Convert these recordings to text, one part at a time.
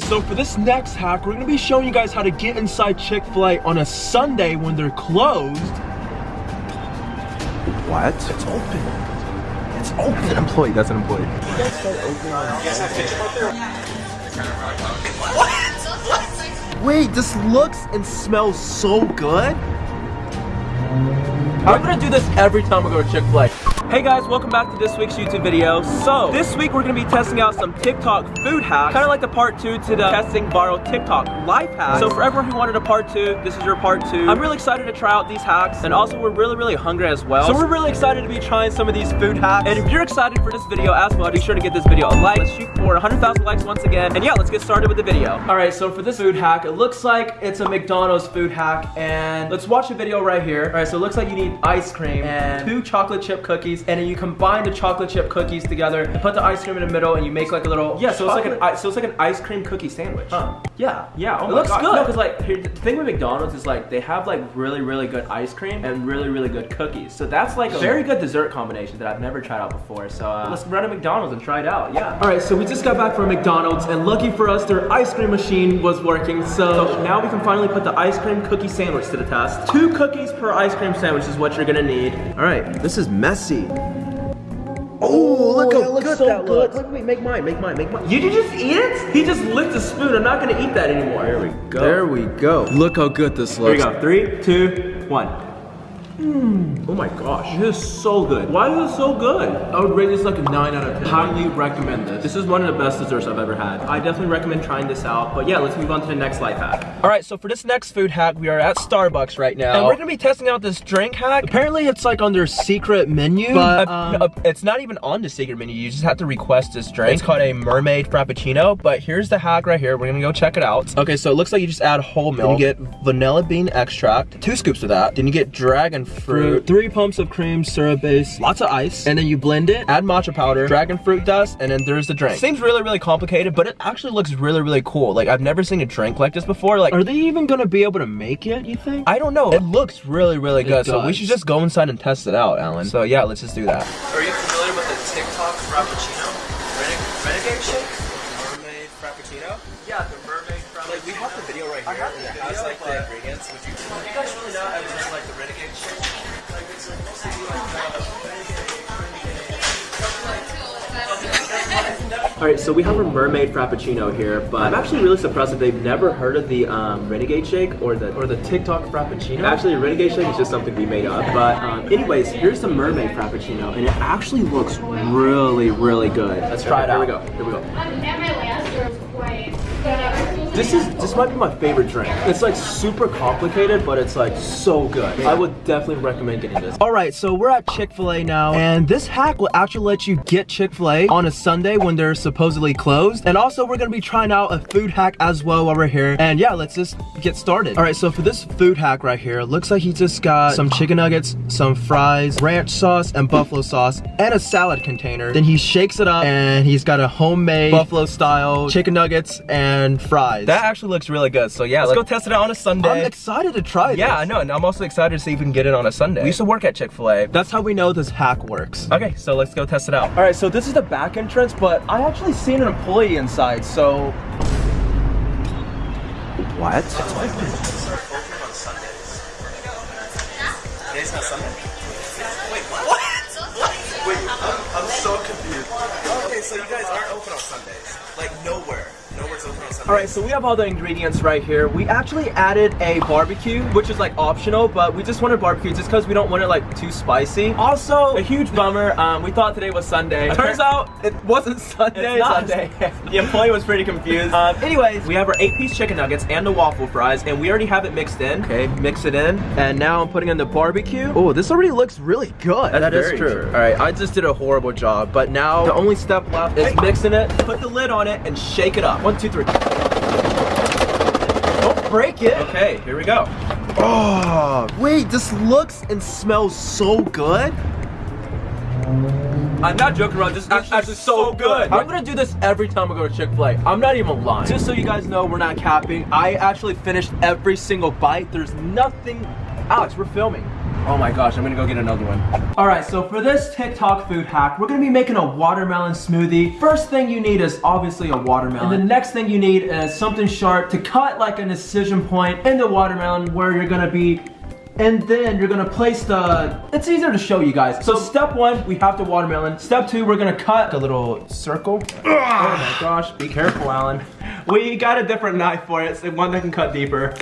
So for this next hack, we're gonna be showing you guys how to get inside Chick-fil-A on a Sunday when they're closed. What? It's open. It's open. An employee. That's an employee. What? Wait, this looks and smells so good. I'm gonna do this every time I go to Chick-fil-A. Hey guys, welcome back to this week's YouTube video. So, this week we're gonna be testing out some TikTok food hacks, kind of like the part two to the testing viral TikTok life hacks. So for everyone who wanted a part two, this is your part two. I'm really excited to try out these hacks, and also we're really, really hungry as well. So we're really excited to be trying some of these food hacks. And if you're excited for this video as well, be sure to give this video a like. Let's shoot for 100,000 likes once again. And yeah, let's get started with the video. All right, so for this food hack, it looks like it's a McDonald's food hack, and let's watch a video right here. All right, so it looks like you need ice cream and two chocolate chip cookies, and then you combine the chocolate chip cookies together, and put the ice cream in the middle, and you make like a little yeah. So it's like an so it's like an ice cream cookie sandwich. Huh. Yeah, yeah. Oh it my looks God. good. No, because like here, the thing with McDonald's is like they have like really really good ice cream and really really good cookies. So that's like a very good dessert combination that I've never tried out before. So uh, let's run to McDonald's and try it out. Yeah. All right, so we just got back from McDonald's, and lucky for us, their ice cream machine was working. So now we can finally put the ice cream cookie sandwich to the test. Two cookies per ice cream sandwich is what you're gonna need. All right, This is messy. Oh, look how good that looks. Wait, wait, make mine, make mine, make mine. You did just eat it? He just licked a spoon. I'm not gonna eat that anymore. There we go. There we go. Look how good this looks. Here we go. Three, two, one. Oh my gosh, this is so good. Why is it so good? I would rate this like a 9 out of 10. Highly recommend this. This is one of the best desserts I've ever had. I definitely recommend trying this out. But yeah, let's move on to the next life hack. All right, so for this next food hack, we are at Starbucks right now. And we're gonna be testing out this drink hack. Apparently it's like on their secret menu. But um, it's not even on the secret menu. You just have to request this drink. It's called a mermaid frappuccino. But here's the hack right here. We're gonna go check it out. Okay, so it looks like you just add whole milk. Then you get vanilla bean extract, two scoops of that. Then you get dragon fruit, three pumps of cream, syrup base, lots of ice, and then you blend it, add matcha powder, dragon fruit dust, and then there's the drink. Seems really, really complicated, but it actually looks really, really cool. Like I've never seen a drink like this before. Like, are they even gonna be able to make it, you think? I don't know. It looks really, really good. So we should just go inside and test it out, Alan. So yeah, let's just do that. Are you familiar with the TikTok Frappuccino? We have the video right here. and it has, like, the ingredients. Would you, would you guys really not ever just like the Renegade shake? Like, it's supposed to be like the All right, so we have a mermaid frappuccino here, but I'm actually really surprised that they've never heard of the um, renegade shake or the or the TikTok frappuccino. Actually, renegade shake is just something we made up. But um, anyways, here's the mermaid frappuccino, and it actually looks really, really good. Let's try it out. Here we go. Here we go. This is this might be my favorite drink. It's like super complicated, but it's like so good. I would definitely recommend getting this. All right, so we're at Chick-fil-A now, and this hack will actually let you get Chick-fil-A on a Sunday when they're supposedly closed. And also, we're gonna be trying out a food hack as well while we're here. And yeah, let's just get started. All right, so for this food hack right here, it looks like he just got some chicken nuggets, some fries, ranch sauce, and buffalo sauce, and a salad container. Then he shakes it up, and he's got a homemade buffalo style chicken nuggets and fries. That actually looks really good. So yeah, let's go test it out on a Sunday. I'm excited to try this. Yeah, I know, and I'm also excited to see if we can get it on a Sunday. We used to work at Chick-fil-A. That's how we know this hack works. Okay, so let's go test it out. All right, so this is the back entrance, but I actually seen an employee inside, so What? start open on Sundays. Today's not Sunday? Wait, what? What? Wait, I'm, I'm so confused. Okay, so you guys aren't open on Sundays. Like, nowhere. Nowhere's open on Sundays. All right, so we have all the ingredients right here. We actually added a barbecue, which is like optional, but we just wanted barbecue just because we don't want it like too spicy. Also, a huge bummer. Um, we thought today was Sunday. Turns out it wasn't Sunday. It's not. Sunday. the employee was pretty confused. Um, anyways, we have our eight-piece chicken nuggets and the waffle fries, and we already have it mixed in. Okay, mix it in, and now I'm putting in the barbecue. Oh, this already looks really good. That's That is very true. true. All right, I just did a horrible job, but now the only step left is mixing it. Put the lid on it and shake it up. One, two, three. Don't break it. Okay, here we go. Oh, wait, this looks and smells so good. I'm not joking around. This is actually, so good. I'm gonna do this every time I go to Chick-fil-A. I'm not even lying. Just so you guys know, we're not capping. I actually finished every single bite. There's nothing. Alex, we're filming. Oh my gosh, I'm gonna go get another one. All right, so for this TikTok food hack, we're gonna be making a watermelon smoothie. First thing you need is obviously a watermelon. And the next thing you need is something sharp to cut like an incision point in the watermelon where you're gonna be and then you're gonna place the, it's easier to show you guys. So step one, we have the watermelon. Step two, we're gonna cut a little circle. Oh my gosh, be careful, Alan. We got a different knife for it, so one that can cut deeper.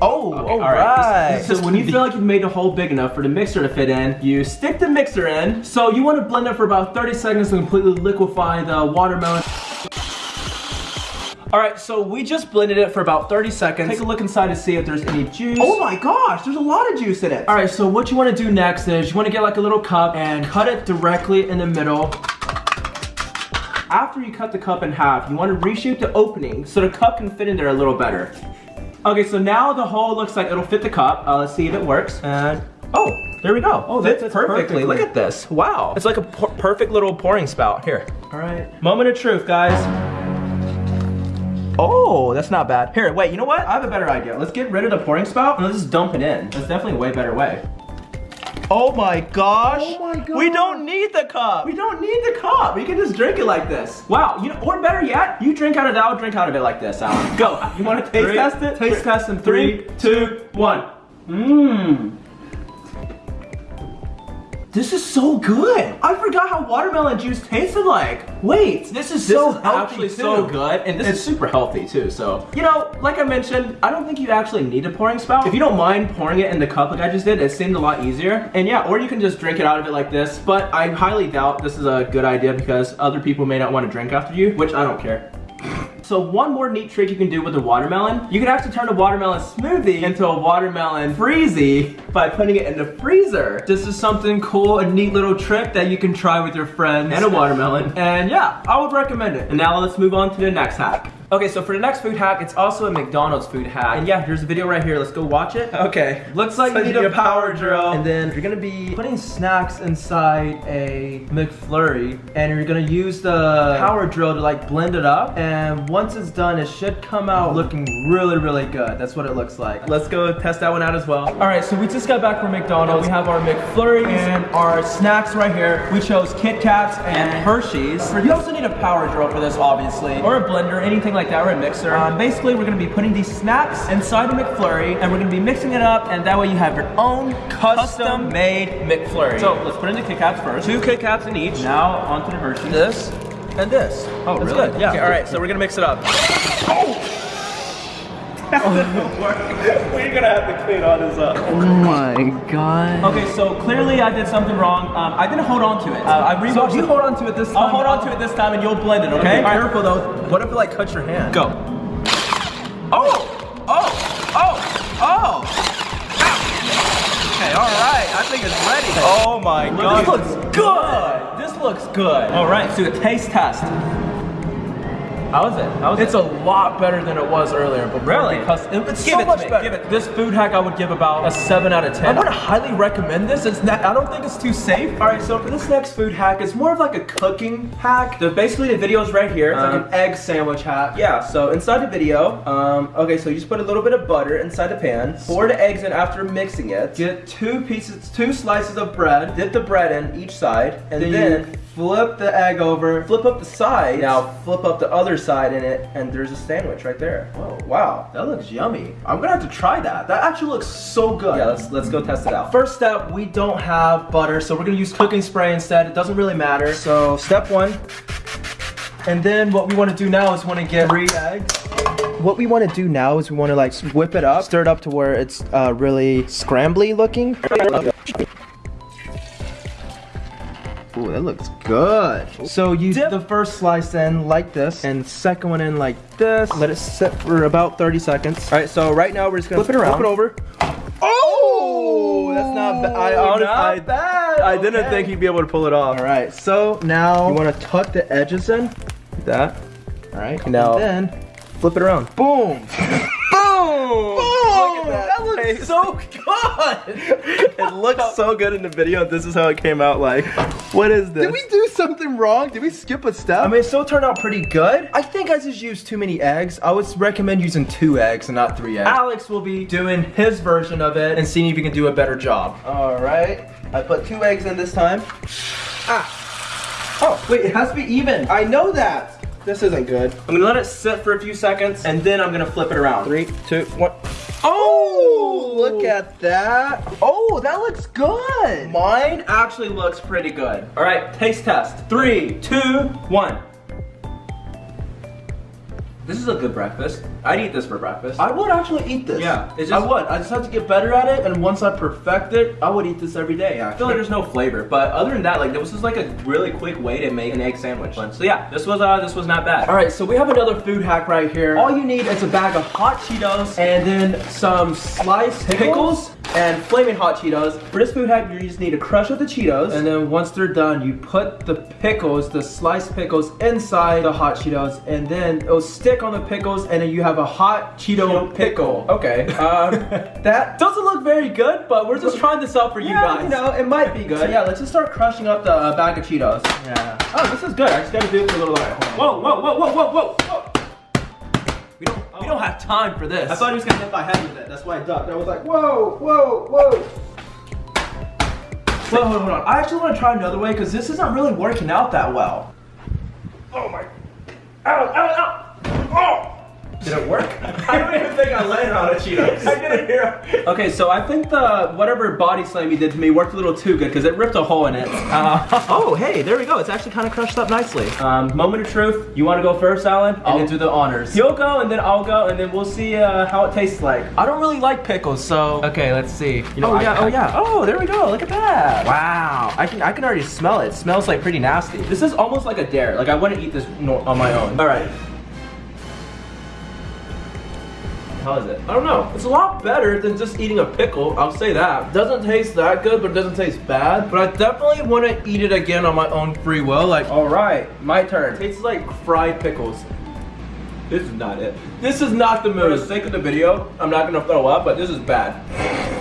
Oh, Okay, all right. right. So when you feel like you've made the hole big enough for the mixer to fit in, you stick the mixer in. So you want to blend it for about 30 seconds to completely liquefy the watermelon. All right, so we just blended it for about 30 seconds. Take a look inside to see if there's any juice. Oh my gosh, there's a lot of juice in it. All right, so what you want to do next is you want to get like a little cup and cut it directly in the middle. After you cut the cup in half, you want to reshape the opening so the cup can fit in there a little better. Okay, so now the hole looks like it'll fit the cup. Uh, let's see if it works. And oh, there we go. Oh, that fits fits perfectly. perfectly. Look at this. Wow, it's like a perfect little pouring spout. Here. All right. Moment of truth, guys. Oh, that's not bad. Here, wait, you know what? I have a better idea. Let's get rid of the pouring spout and let's just dump it in. That's definitely a way better way. Oh my gosh. Oh my God. We don't need the cup. We don't need the cup. We can just drink it like this. Wow, you know, or better yet, you drink out of that, I'll drink out of it like this, Alan. Go. You want to taste Three- test it? taste test in three, two, one. Mmm. This is so good. I forgot how watermelon juice tasted like. Wait, this is so is healthy, actually so good, and this is super healthy too. So you know, like I mentioned, I don't think you actually need a pouring spout. If you don't mind pouring it in the cup like I just did, it seemed a lot easier. And yeah, or you can just drink it out of it like this. But I highly doubt this is a good idea because other people may not want to drink after you, which I don't care. So one more neat trick you can do with a watermelon, you can actually turn a watermelon smoothie into a watermelon freezy by putting it in the freezer. This is something cool, a neat little trick that you can try with your friends and a watermelon. And yeah, I would recommend it. And now let's move on to the next hack. Okay, so for the next food hack, it's also a McDonald's food hack. And yeah, here's a video right here. Let's go watch it. Okay. Looks like So you need a power drill. And then you're gonna be putting snacks inside a McFlurry. And you're gonna use the power drill to like blend it up. And once it's done, it should come out looking really, really good. That's what it looks like. Let's go test that one out as well. All right, so we just got back from McDonald's. We have our McFlurries and our snacks right here. We chose Kit Kats and Hershey's. You also need a power drill for this, obviously, or a blender, anything like that, or a mixer. Um, basically, we're gonna be putting these snacks inside a McFlurry, and we're gonna be mixing it up, and that way you have your own custom-made McFlurry. So let's put in the Kit Kats first. Two Kit Kats in each. Now onto the Hershey's. This and this. Oh, That's really? good, Yeah. yeah. all right, so we're gonna mix it up. We're gonna have to clean all this up. Oh my god. Okay, so clearly I did something wrong. Um, I didn't hold on to it. Uh, I rewatched So you hold on to it this time. I'll hold on to it this time and you'll blend it, okay? Be careful though. What if it like cuts your hand? Go. Oh! Oh! Oh! Oh! Okay, all right. I think it's ready. Oh my god. This looks good! This looks good. Alright, so a taste test. How is it? How is It's it? a lot better than it was earlier. But Really? Because it's Give so it much me. better. Give it. This food hack I would give about a 7 out of 10. I would highly recommend this. It's not. I don't think it's too safe. All right, so for this next food hack, it's more of like a cooking hack. The, basically, the video is right here. It's like Um, an egg sandwich hack. Yeah, so inside the video, um, okay, so you just put a little bit of butter inside the pan. Pour the eggs in after mixing it. Get two pieces, two slices of bread. Dip the bread in each side, and Then then, flip the egg over. Flip up the side. Now flip up the other side in it, and there's a sandwich right there. Whoa, wow, that looks yummy. I'm gonna have to try that. That actually looks so good. Yeah, let's let's go test it out. First step, we don't have butter, so we're gonna use cooking spray instead. It doesn't really matter. So step one. And then what we want to do now is we want to get three eggs. What we want to do now is we want to like whip it up, stir it up to where it's uh, really scrambly looking. Ooh, that looks good. So you dip the first slice in like this, and second one in like this. Let it sit for about 30 seconds. All right, so right now we're just gonna Flip it around. flip it over. Oh, that's not bad. I honestly, I, bad. I didn't Okay. think he'd be able to pull it off. All right, so now you want to tuck the edges in, like that. All right, now And then flip it around. Boom. Boom! Look at that. That looks so good. it looks so good in the video. This is how it came out like. What is this? Did we do something wrong? Did we skip a step? I mean, it still turned out pretty good. I think I just used too many eggs. I would recommend using two eggs and not three eggs. Alex will be doing his version of it and seeing if he can do a better job. All right. I put two eggs in this time. Ah. Oh, wait, it has to be even. I know that. This isn't good. I'm gonna let it sit for a few seconds and then I'm gonna flip it around. Three, two, one. Oh, Look at that. Oh, that looks good. Mine actually looks pretty good. All right, taste test. Three, two, one. This is a good breakfast. I'd eat this for breakfast. I would actually eat this. Yeah, it's just, I would. I just have to get better at it, and once I perfect it, I would eat this every day. I feel like there's no flavor, but other than that, like this was like a really quick way to make an egg sandwich. So yeah, this was uh, this was not bad. All right, so we have another food hack right here. All you need is a bag of hot Cheetos and then some sliced pickles, and flaming hot Cheetos. For this food hack, you just need to crush up the Cheetos, and then once they're done, you put the pickles, the sliced pickles, inside the hot Cheetos, and then it'll stick on the pickles, and then you have a hot Cheeto pickle. Okay, um, that doesn't look very good, but we're just trying this out for you Yeah, guys. you know, it might be good. So yeah, let's just start crushing up the uh, bag of Cheetos. Yeah. Oh, this is good. I just gotta do it for a little. Whoa, whoa, whoa, whoa, whoa, whoa, whoa. We don't, we don't have time for this. I thought he was gonna hit my head with it. That's why I ducked. I was like, whoa, whoa, whoa. Wait, hold on, hold on. I actually want to try another way because this isn't really working out that well. Oh my. Ow, ow, ow. Oh! Did it work? I don't even think I landed on a Cheetos. I didn't hear. Okay, so I think the whatever body slam you did to me worked a little too good because it ripped a hole in it. Uh, oh, hey, there we go. It's actually kind of crushed up nicely. Um, moment of truth. You want to go first, Alan? I'll do the honors. You'll go, and then I'll go, and then we'll see uh, how it tastes like. I don't really like pickles, so. Okay, let's see. You know, oh I- yeah, I- oh yeah. Oh, there we go. Look at that. Wow. I can I can already smell it. It smells like pretty nasty. This is almost like a dare. Like I wouldn't eat this on my own. All right. How is it? I don't know. It's a lot better than just eating a pickle. I'll say that. Doesn't taste that good, but it doesn't taste bad. But I definitely want to eat it again on my own free will. Like, all right, my turn. tastes like fried pickles. This is not it. This is not the mood. For the sake of the video, I'm not gonna throw up, but this is bad.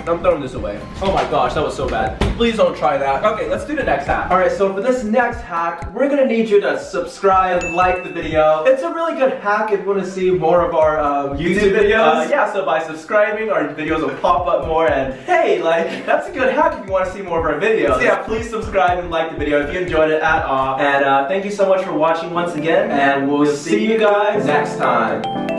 I'm throwing this away. Oh my gosh, that was so bad. Please don't try that. Okay, let's do the next hack. All right, so for this next hack, we're gonna need you to subscribe, like the video. It's a really good hack if you wanna see more of our um, YouTube, videos. Uh, yeah, so by subscribing, our videos will pop up more and hey, like, that's a good hack if you wanna see more of our videos. So yeah, please subscribe and like the video if you enjoyed it at all. And uh, thank you so much for watching once again, and we'll see you guys time.